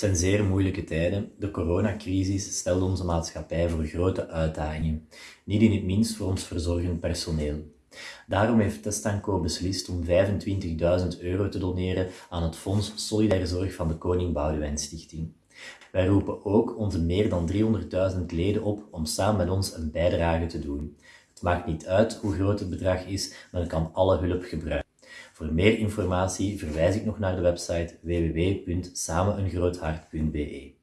zijn zeer moeilijke tijden. De coronacrisis stelt onze maatschappij voor grote uitdagingen, niet in het minst voor ons verzorgend personeel. Daarom heeft Testanco beslist om 25.000 euro te doneren aan het Fonds Solidaire Zorg van de Koning Boudewijn Stichting. Wij roepen ook onze meer dan 300.000 leden op om samen met ons een bijdrage te doen. Het maakt niet uit hoe groot het bedrag is, men kan alle hulp gebruiken. Voor meer informatie verwijs ik nog naar de website www.sameneengroothart.be.